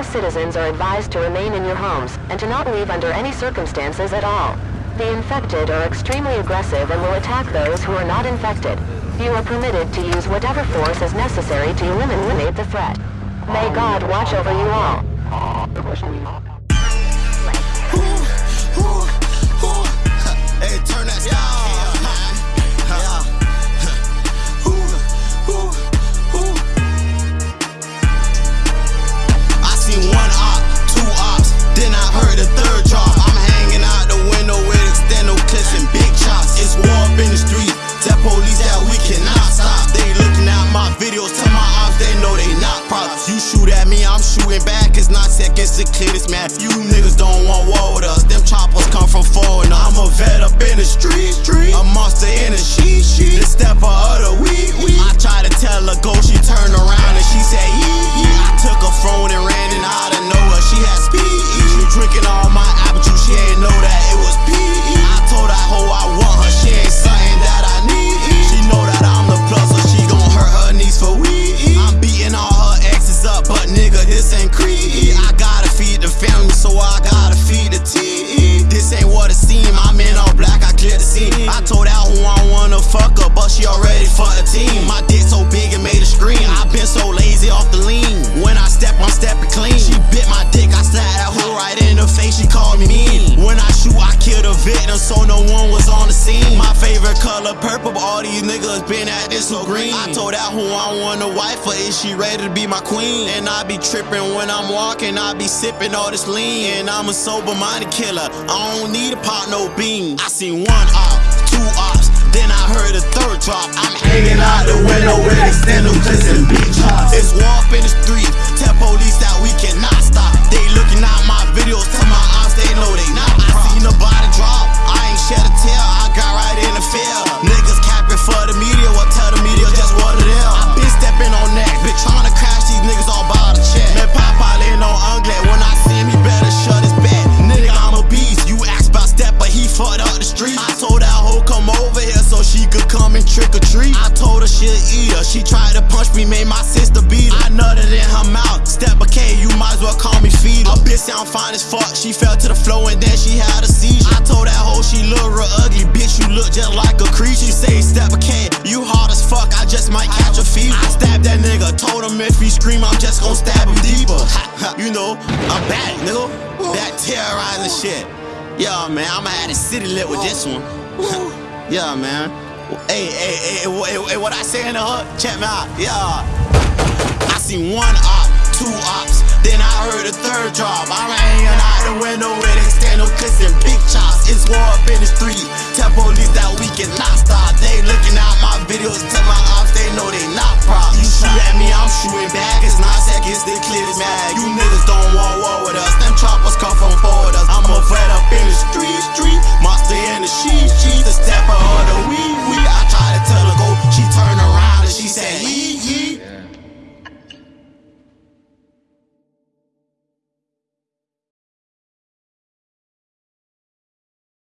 citizens are advised to remain in your homes and to not leave under any circumstances at all. The infected are extremely aggressive and will attack those who are not infected. You are permitted to use whatever force is necessary to eliminate the threat. May God watch over you all. Shoot at me, I'm shooting back. It's not seconds to clear this man. You niggas don't want war with us. Them choppers come from forward. I'm a vet up in the street, street. A monster in I gotta feed the family, so I gotta feed the T. This ain't what it seem. I'm in all black, I clear the scene. I told that who I wanna fuck her, but she already fucked the team. My dick so big it made a scream. I been so lazy off the lean. When I step, I'm stepping clean. She bit my dick, I slapped that hoe right in the face. She called me mean. When I shoot, I kill the victim, so no one was on the scene. My favorite color purple, niggas been at this so green. I told that who I want a wife for, is she ready to be my queen? And I be tripping when I'm walking, I be sipping all this lean. And I'm a sober minded killer, I don't need a pot, no bean. I seen one op, two ops, then I heard a third drop. I'm hanging out the window with extended clips and big chops. It's war up in the street, she tried to punch me, made my sister beat her. I nutted in her mouth, step a K, you might as well call me feed her. A bitch sound fine as fuck, she fell to the floor and then she had a seizure. I told that hoe she look real ugly, bitch, you look just like a creature. She say, step a K, you hard as fuck, I just might catch a fever. I stabbed that nigga, told him if he scream, I'm just gon' stab him deeper. you know, I'm back, nigga. Back terrorizing shit. Yeah, man, I'ma have the city lit with this one. yeah, man. Hey, hey, hey, hey, what I say in the hood? Check me out. Yeah. I seen one op, two ops, then I heard a third drop. I'm hanging out the window with external and big chops. It's war up in the street.